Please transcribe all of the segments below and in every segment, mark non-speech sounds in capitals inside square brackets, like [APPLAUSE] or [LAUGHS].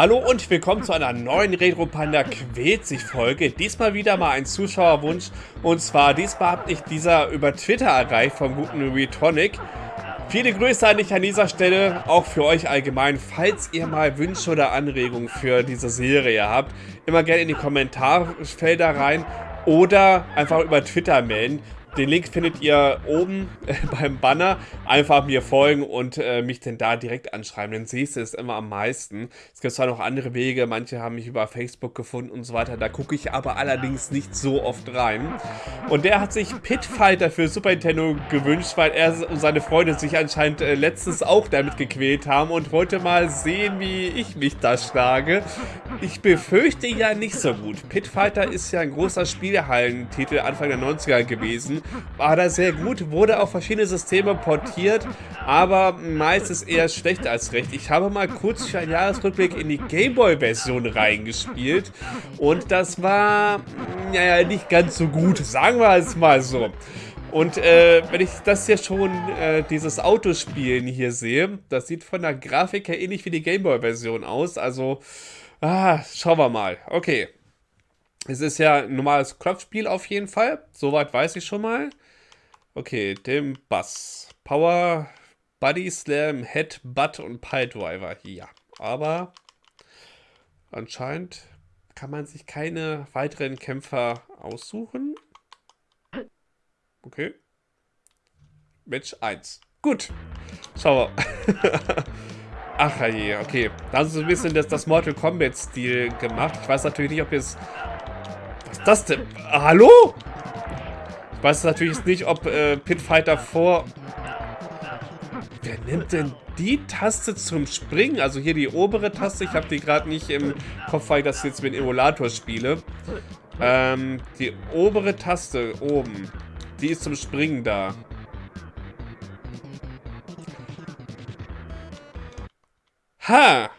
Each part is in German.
Hallo und willkommen zu einer neuen Retro Panda quält sich Folge. Diesmal wieder mal ein Zuschauerwunsch und zwar diesmal habe ich dieser über Twitter erreicht vom guten Retonic. Viele Grüße an dich an dieser Stelle, auch für euch allgemein. Falls ihr mal Wünsche oder Anregungen für diese Serie habt, immer gerne in die Kommentarfelder rein oder einfach über Twitter melden. Den Link findet ihr oben äh, [LAUGHS] beim Banner. Einfach mir folgen und äh, mich denn da direkt anschreiben. Denn siehst du es immer am meisten. Es gibt zwar noch andere Wege. Manche haben mich über Facebook gefunden und so weiter. Da gucke ich aber allerdings nicht so oft rein. Und der hat sich Pitfighter für Super Nintendo gewünscht, weil er und seine Freunde sich anscheinend äh, letztens auch damit gequält haben und wollte mal sehen, wie ich mich da schlage. Ich befürchte ja nicht so gut. Pitfighter ist ja ein großer Spielhallentitel Anfang der 90er gewesen war da sehr gut, wurde auf verschiedene Systeme portiert, aber meistens eher schlecht als recht. Ich habe mal kurz für einen Jahresrückblick in die Gameboy-Version reingespielt und das war, naja, nicht ganz so gut, sagen wir es mal so. Und äh, wenn ich das hier schon, äh, dieses Autospielen hier sehe, das sieht von der Grafik her ähnlich wie die Gameboy-Version aus. Also, ah, schauen wir mal. Okay. Es ist ja ein normales Klopfspiel auf jeden Fall. Soweit weiß ich schon mal. Okay, dem Bass. Power, Body Slam, Head, Butt und Piledriver. Ja, aber anscheinend kann man sich keine weiteren Kämpfer aussuchen. Okay. Match 1. Gut. Schauen wir. [LAUGHS] Ach je, okay. Da haben sie so ein bisschen das, das Mortal Kombat-Stil gemacht. Ich weiß natürlich nicht, ob jetzt ist das denn? Hallo? Ich weiß natürlich nicht, ob äh, Pitfighter vor... Wer nimmt denn die Taste zum Springen? Also hier die obere Taste. Ich habe die gerade nicht im Kopf, weil ich das jetzt mit Emulator spiele. Ähm, die obere Taste oben. Die ist zum Springen da. Ha!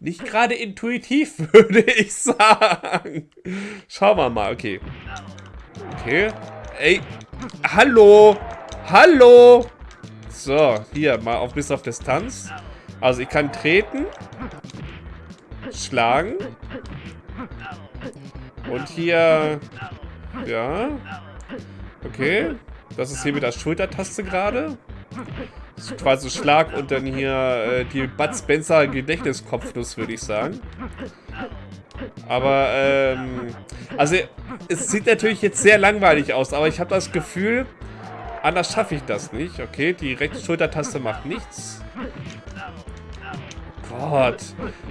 Nicht gerade intuitiv, [LAUGHS] würde ich sagen. Schauen wir mal, okay. Okay. Ey, hallo. Hallo. So, hier, mal auf bis auf Distanz. Also ich kann treten. Schlagen. Und hier... Ja. Okay. Das ist hier mit der Schultertaste gerade quasi Schlag und dann hier äh, die Bud Spencer Gedächtniskopfnuss, würde ich sagen. Aber, ähm, also es sieht natürlich jetzt sehr langweilig aus, aber ich habe das Gefühl, anders schaffe ich das nicht. Okay, die rechte Schultertaste macht nichts. Gott.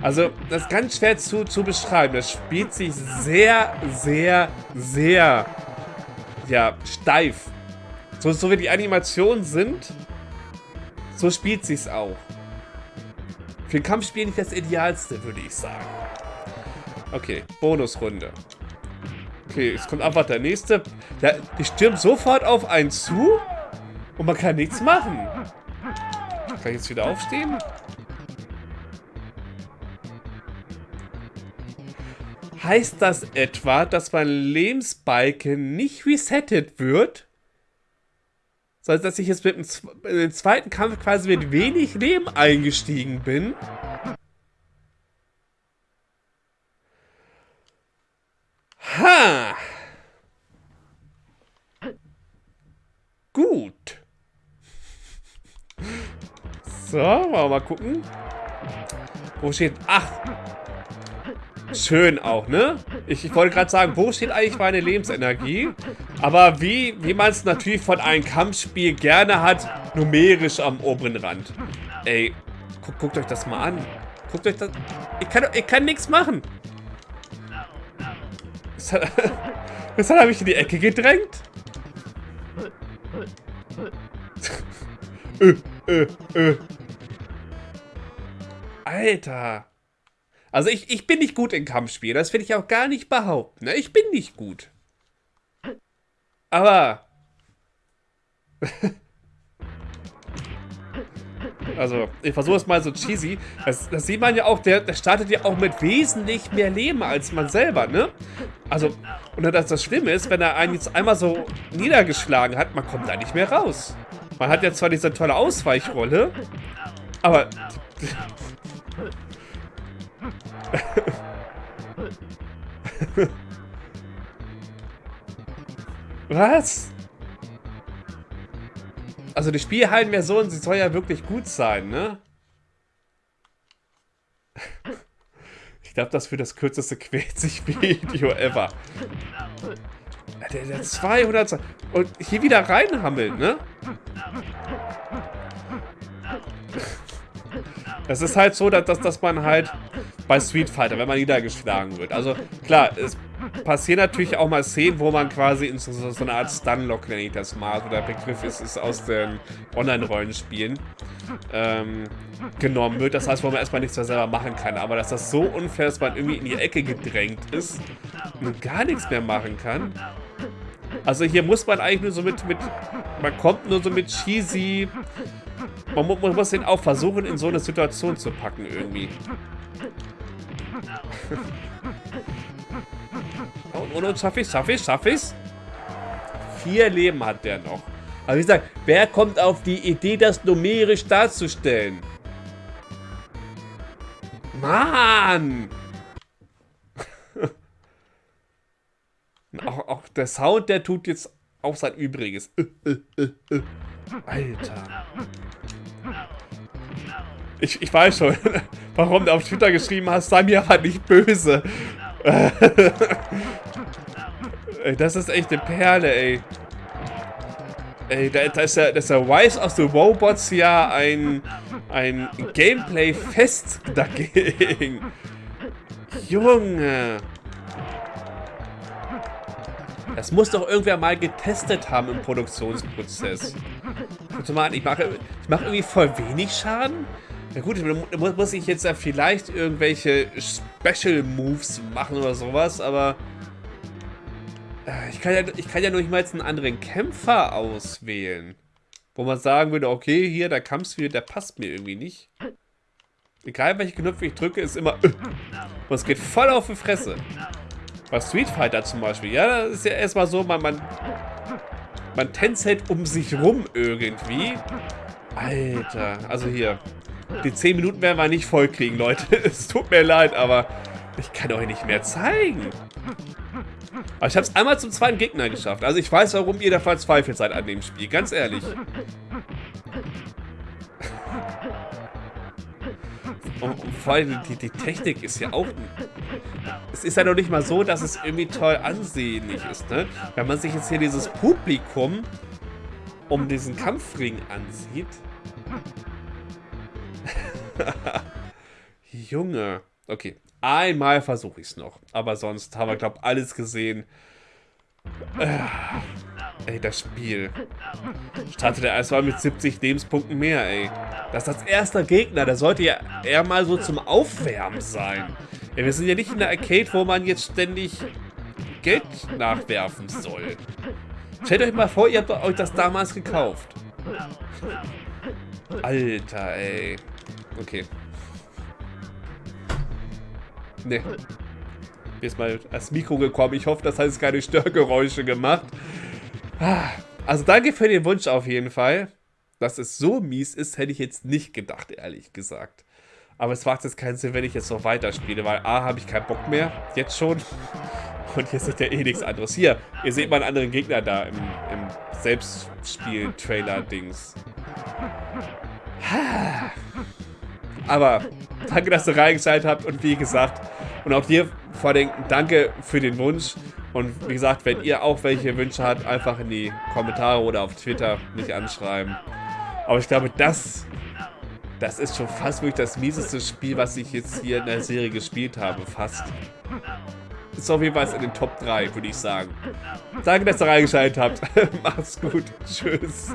Also, das ist ganz schwer zu, zu beschreiben. Das spielt sich sehr, sehr, sehr, ja, steif. So, so wie die Animationen sind, so spielt sich's auch. Für ein Kampfspiel nicht das Idealste, würde ich sagen. Okay, Bonusrunde. Okay, es kommt einfach der nächste. Der, die stürmt sofort auf einen zu und man kann nichts machen. Kann ich jetzt wieder aufstehen? Heißt das etwa, dass mein Lebensbalken nicht resettet wird? Sondern dass ich jetzt mit dem zweiten Kampf quasi mit wenig Leben eingestiegen bin. Ha! Gut. So, wollen wir mal gucken. Wo steht... Ach, Schön auch, ne? Ich, ich wollte gerade sagen, wo steht eigentlich meine Lebensenergie? Aber wie, wie man es natürlich von einem Kampfspiel gerne hat, numerisch am oberen Rand. Ey, gu guckt euch das mal an. Guckt euch das... Ich kann, ich kann nichts machen. Das hat [LAUGHS] er mich in die Ecke gedrängt. [LAUGHS] äh, äh, äh. Alter. Also ich, ich bin nicht gut in Kampfspielen. Das will ich auch gar nicht behaupten. Ne? Ich bin nicht gut. Aber... [LAUGHS] also, ich versuche es mal so cheesy. Das, das, sieht man ja auch, der, der startet ja auch mit wesentlich mehr Leben als man selber, ne? Also, und das, das Schlimme ist, wenn er einen jetzt einmal so niedergeschlagen hat, man kommt da nicht mehr raus. Man hat ja zwar diese tolle Ausweichrolle, Aber... [LAUGHS] [LAUGHS] Was? Also die Spielhallenversion, sie soll ja wirklich gut sein, ne? [LAUGHS] Ich glaube, das für das kürzeste quält sich Video ever. Der, der 200... Und hier wieder reinhammelt, ne? Es ist halt so, dass, dass, dass man halt bei Street Fighter, wenn man niedergeschlagen wird. Also klar, es passieren natürlich auch mal Szenen, wo man quasi in so, so eine Art Stunlock, nenne ich das mal, so der Begriff ist, ist aus den Online-Rollenspielen, ähm, genommen wird. Das heißt, wo man erstmal nichts mehr selber machen kann. Aber dass das so unfair ist, dass man irgendwie in die Ecke gedrängt ist und gar nichts mehr machen kann. Also hier muss man eigentlich nur so mit, mit man kommt nur so mit cheesy man, man muss den auch versuchen, in so eine Situation zu packen irgendwie. Und, und, und schaff ich's, schaff ich's, schaff ich's? Vier Leben hat der noch. Aber wie gesagt, wer kommt auf die Idee, das numerisch darzustellen? Mann! [LAUGHS] auch, auch der Sound, der tut jetzt auch sein Übriges. Alter. Ich, ich weiß schon, [LAUGHS] warum du auf Twitter geschrieben hast, sei mir halt nicht böse. [LAUGHS] das ist echt eine Perle, ey. Ey, da, da, ist ja, da ist ja Wise of the Robots ja ein, ein Gameplay-Fest dagegen. Junge. Das muss doch irgendwer mal getestet haben im Produktionsprozess. Ich mache, ich mache irgendwie voll wenig Schaden. Na gut, muss, muss ich jetzt ja vielleicht irgendwelche Special Moves machen oder sowas, aber ich kann ja, ich kann ja nur nicht mal jetzt einen anderen Kämpfer auswählen. Wo man sagen würde, okay, hier, der Kampfstil, der passt mir irgendwie nicht. Egal welche Knöpfe ich drücke, ist immer äh. Und es geht voll auf die Fresse. Bei Street Fighter zum Beispiel, ja, das ist ja erstmal so, man, man, man tänzelt um sich rum irgendwie. Alter, also hier. Die 10 Minuten werden wir nicht voll kriegen, Leute. [LAUGHS] Es tut mir leid, aber ich kann euch nicht mehr zeigen. Aber ich habe es einmal zum zweiten Gegner geschafft. Also ich weiß, warum ihr da verzweifelt seid an dem Spiel. Ganz ehrlich. Und, und vor allem die, die Technik ist ja auch... Es ist ja noch nicht mal so, dass es irgendwie toll ansehnlich ist, ne? Wenn man sich jetzt hier dieses Publikum um diesen Kampfring ansieht... [LAUGHS] Junge. Okay, einmal versuche ich es noch. Aber sonst haben wir, glaube ich, alles gesehen. Äh, ey, das Spiel. Startet er erstmal mit 70 Lebenspunkten mehr, ey. Das ist das erste Gegner. Der sollte ja eher mal so zum Aufwärmen sein. Ey, wir sind ja nicht in der Arcade, wo man jetzt ständig Geld nachwerfen soll. Stellt euch mal vor, ihr habt euch das damals gekauft. Alter, ey. Okay. Ne. Mir ist mal das Mikro gekommen. Ich hoffe, das hat jetzt keine Störgeräusche gemacht. Also danke für den Wunsch auf jeden Fall. Dass es so mies ist, hätte ich jetzt nicht gedacht, ehrlich gesagt. Aber es macht jetzt keinen Sinn, wenn ich jetzt noch weiterspiele, weil A, habe ich keinen Bock mehr, jetzt schon. Und jetzt ist ja eh nichts anderes. Hier, ihr seht mal einen anderen Gegner da im, im Selbstspiel-Trailer-Dings. Aber danke, dass ihr reingeschaltet habt und wie gesagt, und auch dir vor allem danke für den Wunsch. Und wie gesagt, wenn ihr auch welche Wünsche habt, einfach in die Kommentare oder auf Twitter mich anschreiben. Aber ich glaube, das, das ist schon fast wirklich das mieseste Spiel, was ich jetzt hier in der Serie gespielt habe. Fast. Ist auf jeden Fall in den Top 3, würde ich sagen. Danke, dass ihr reingeschaltet habt. [LAUGHS] Macht's gut. Tschüss.